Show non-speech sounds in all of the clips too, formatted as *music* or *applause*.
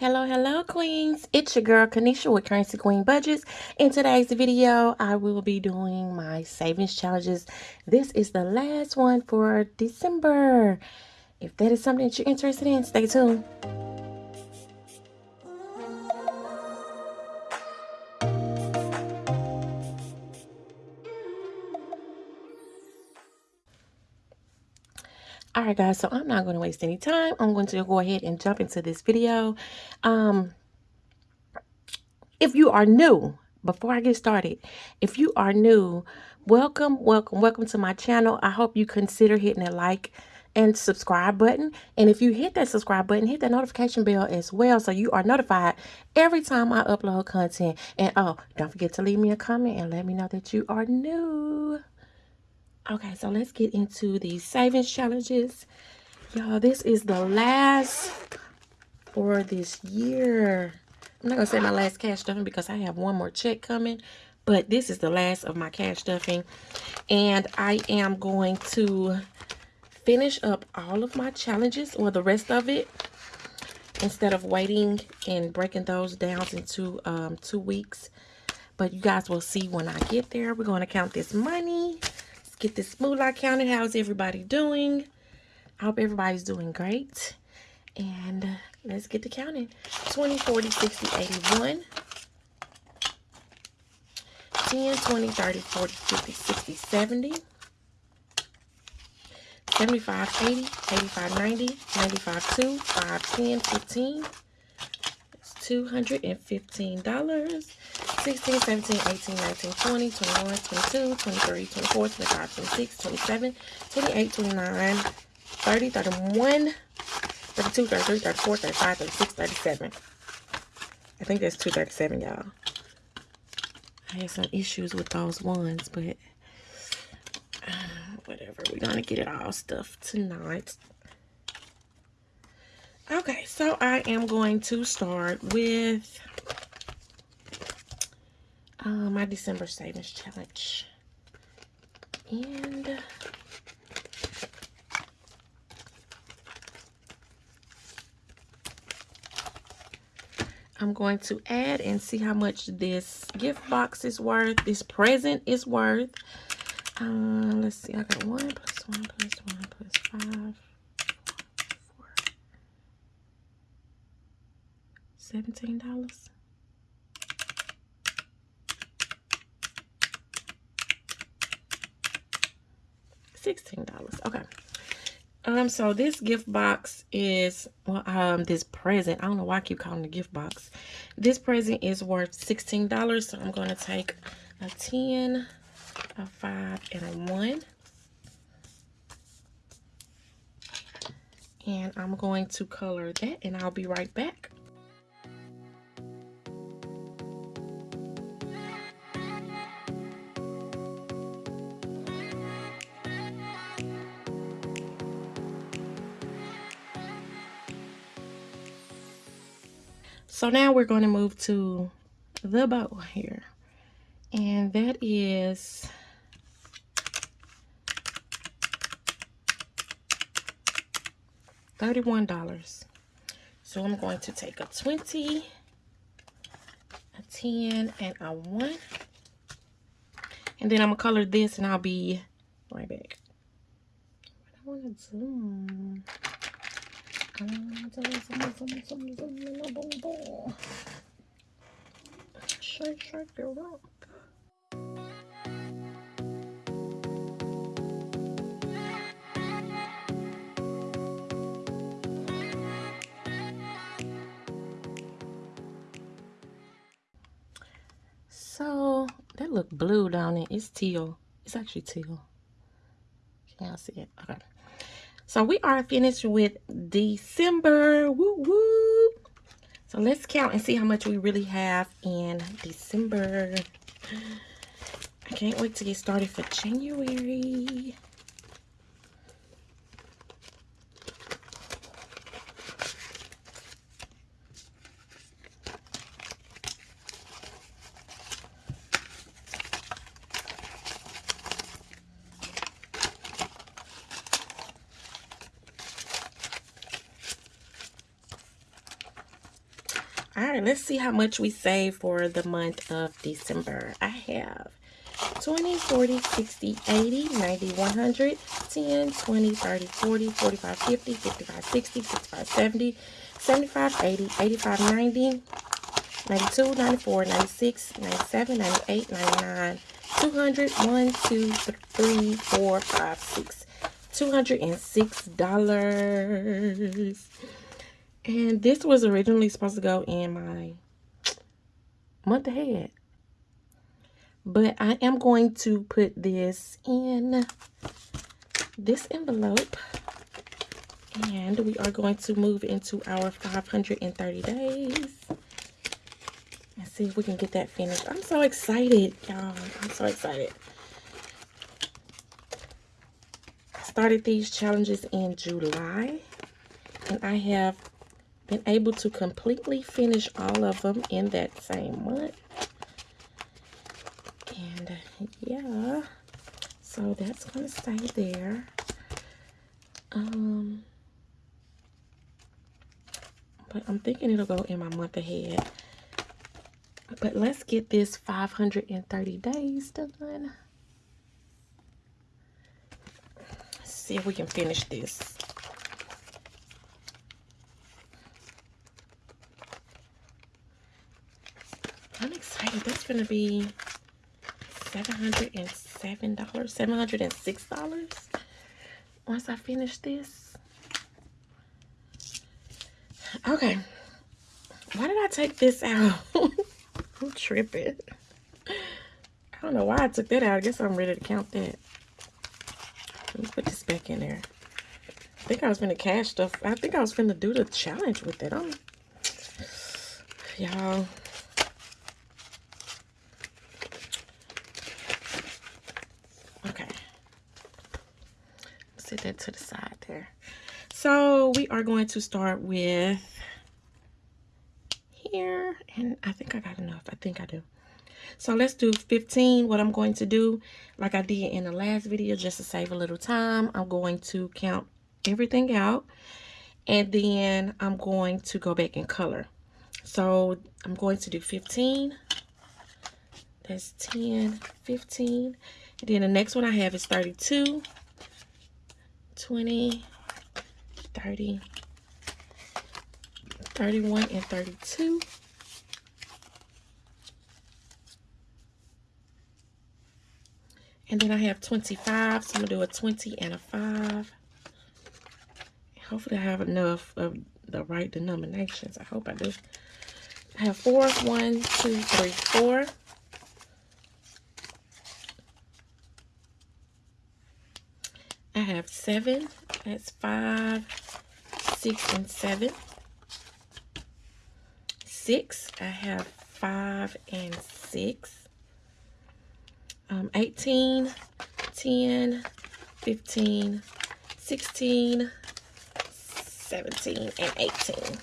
Hello, hello, queens. It's your girl, Kanisha with Currency Queen Budgets. In today's video, I will be doing my savings challenges. This is the last one for December. If that is something that you're interested in, stay tuned. All right guys so i'm not going to waste any time. I'm going to go ahead and jump into this video. Um if you are new before i get started if you are new welcome welcome welcome to my channel. I hope you consider hitting that like and subscribe button. And if you hit that subscribe button hit that notification bell as well so you are notified every time i upload content. And oh don't forget to leave me a comment and let me know that you are new Okay, so let's get into these savings challenges. Y'all, this is the last for this year. I'm not going to say my last cash stuffing because I have one more check coming. But this is the last of my cash stuffing. And I am going to finish up all of my challenges or the rest of it instead of waiting and breaking those down into um, two weeks. But you guys will see when I get there. We're going to count this money get this moolah counted. How's everybody doing? I hope everybody's doing great. And let's get to counting. 20, 40, 60, 81. 10, 20, 30, 40, 50, 60, 70. 75, 80, 85, 90, 95, 2, 5, 10, 15. It's $215. 16, 17, 18, 19, 20, 21, 22, 23, 24, 25, 26, 27, 28, 29, 30, 31, 32, 33, 34, 35, 36, 37. I think that's 237, y'all. I had some issues with those ones, but *sighs* whatever. We're going to get it all stuffed tonight. Okay, so I am going to start with uh, my December savings challenge. And I'm going to add and see how much this gift box is worth, this present is worth. Uh, let's see, I got one plus one plus one plus five. Seventeen dollars. $16. Okay. Um, so this gift box is, well, um, this present, I don't know why I keep calling the gift box. This present is worth $16, so I'm going to take a 10, a 5, and a 1. And I'm going to color that, and I'll be right back. So now we're going to move to the bow here. And that is $31. So I'm going to take a 20, a 10, and a 1. And then I'm going to color this and I'll be right back. I want to zoom. Shake, shake your rump. So that look blue down there. It's teal. It's actually teal. Can y'all see it? Okay. So we are finished with December. Woo woo. So let's count and see how much we really have in December. I can't wait to get started for January. Let's see how much we save for the month of December. I have 20, 40, 60, 80, 90, 100, 10, 20, 30, 40, 45, 50, 55, 60, 65, 70, 75, 80, 85, 90, 92, 94, 96, 97, 98, 99, 200, 1, 2, 3, 4, 5, 6, $206. And this was originally supposed to go in my month ahead. But I am going to put this in this envelope. And we are going to move into our 530 days. And see if we can get that finished. I'm so excited, y'all. I'm so excited. I started these challenges in July. And I have been able to completely finish all of them in that same month. And yeah, so that's going to stay there. Um, but I'm thinking it'll go in my month ahead. But let's get this 530 days done. See if we can finish this. I'm excited. That's going to be $707, $706 once I finish this. Okay. Why did I take this out? *laughs* I'm tripping. I don't know why I took that out. I guess I'm ready to count that. Let me put this back in there. I think I was going to cash stuff. I think I was going to do the challenge with it. Y'all. set that to the side there. So we are going to start with here. And I think I got enough. I think I do. So let's do 15. What I'm going to do, like I did in the last video, just to save a little time, I'm going to count everything out. And then I'm going to go back and color. So I'm going to do 15. That's 10, 15. And then the next one I have is 32. 20, 30, 31, and 32. And then I have 25, so I'm going to do a 20 and a 5. Hopefully I have enough of the right denominations. I hope I do. I have 4, 1, 2, 3, 4. Have seven. That's five, six, and seven. Six. I have five and six. Um, 18, 10, 15, 16, 17, and 18.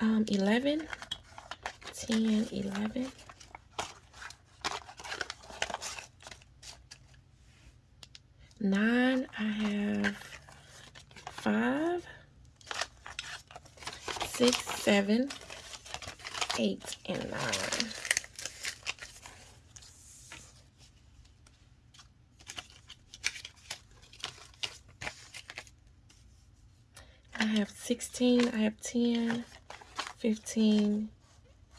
Um, 11, 10, 11. Nine, I have five, six, seven, eight, and nine. I have 16, I have 10, 15,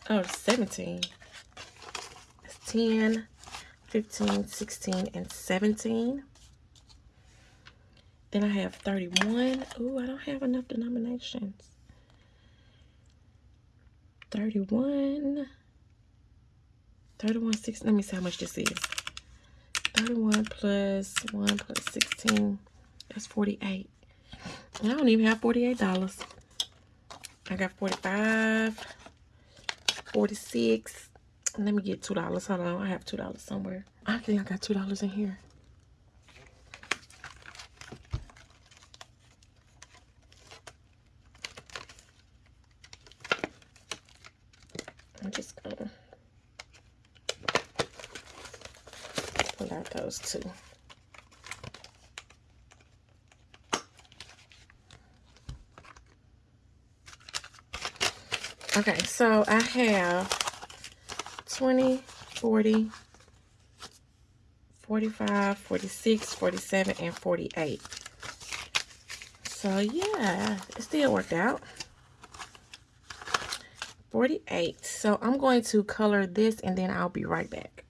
oh, 17. It's 10, 15, 16, and 17. Then I have 31. Oh, I don't have enough denominations. 31. 31, 6. Let me see how much this is. 31 plus 1 plus 16. That's 48. And I don't even have $48. I got 45 46 Let me get $2. Hold on. I have $2 somewhere. I think I got $2 in here. to. Okay, so I have 20, 40, 45, 46, 47, and 48. So yeah, it still worked out. 48. So I'm going to color this and then I'll be right back.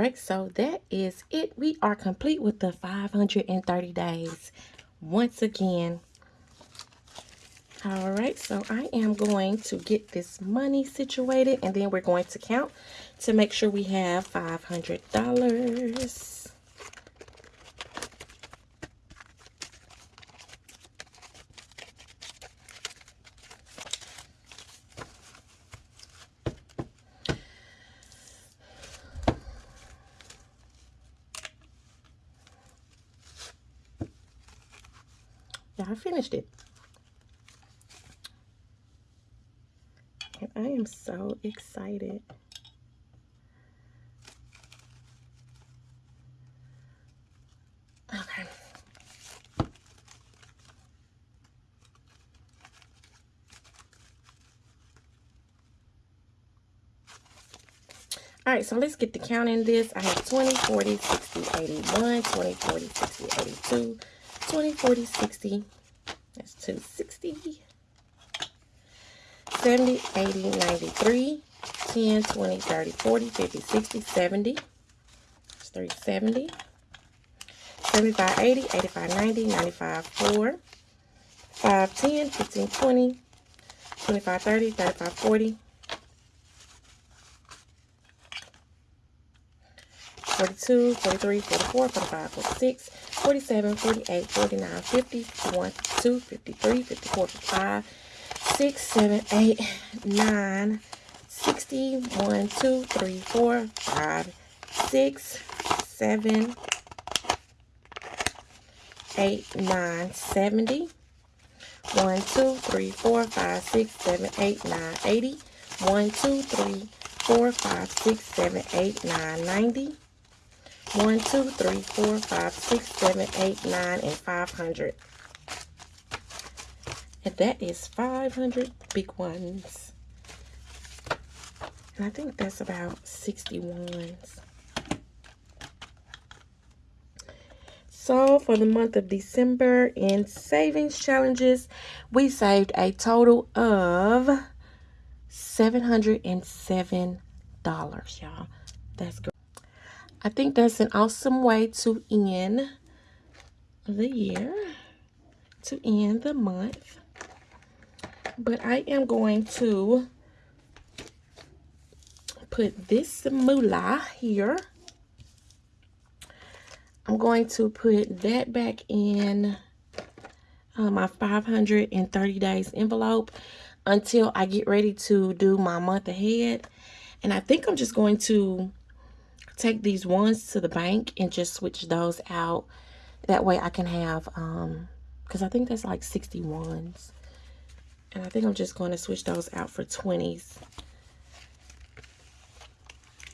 Right, so that is it. We are complete with the 530 days. Once again, all right, so I am going to get this money situated and then we're going to count to make sure we have $500. I finished it. And I am so excited. Okay. All right, so let's get the count in this. I have 20, 40, 60, 81, 20, 40, 60, 82, 20, 40, 60. That's 260. 70, 80, 93, 10, 20, 30, 40, 50, 60, 70. That's 370. 75, 80, 85, 90, 95, 4. 5, 10, 15, 20, 25, 30, 35, 40. 42, 43, 44, 45, 46, 47, 48, 49, 50, 51, 52, 53, 54, 55, 6, 7, 8, 9, 60, 1, 2, 3, 4, 5, 6, 7, 8, 9, 70. 1, 2, 3, 4, 5, 6, 7, 8, 9, 80. 1, 2, 3, 4, 5, 6, 7, 8, 9, 90. 1, 2, 3, 4, 5, 6, 7, 8, 9, and 500. And that is 500 big ones. And I think that's about 60 ones. So for the month of December in savings challenges, we saved a total of $707, y'all. That's great. I think that's an awesome way to end the year, to end the month. But I am going to put this moolah here. I'm going to put that back in uh, my 530 days envelope until I get ready to do my month ahead. And I think I'm just going to take these ones to the bank and just switch those out. That way I can have, um, because I think that's like 60 ones. And I think I'm just going to switch those out for 20s.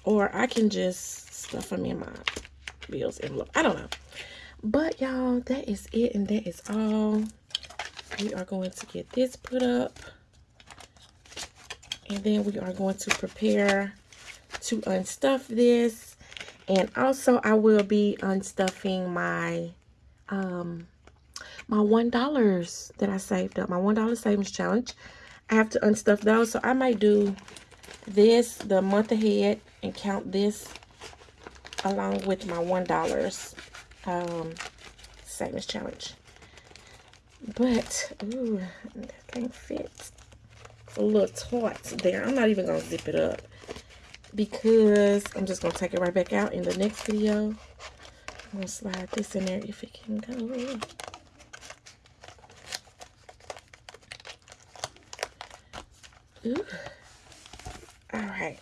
Or I can just stuff them in my bills envelope. I don't know. But y'all, that is it and that is all. We are going to get this put up. And then we are going to prepare to unstuff this and also I will be unstuffing my um my one dollars that I saved up my one dollar savings challenge. I have to unstuff those. So I might do this the month ahead and count this along with my one dollars um savings challenge. But ooh that can't fit it's a little taut there. I'm not even gonna zip it up because I'm just going to take it right back out in the next video. I'm going to slide this in there if it can go. Ooh. All right.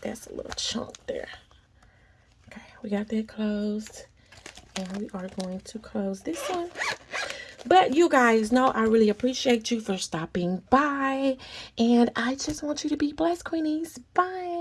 That's a little chunk there. Okay, we got that closed. And we are going to close this one. But you guys know I really appreciate you for stopping by. And I just want you to be blessed, Queenies. Bye.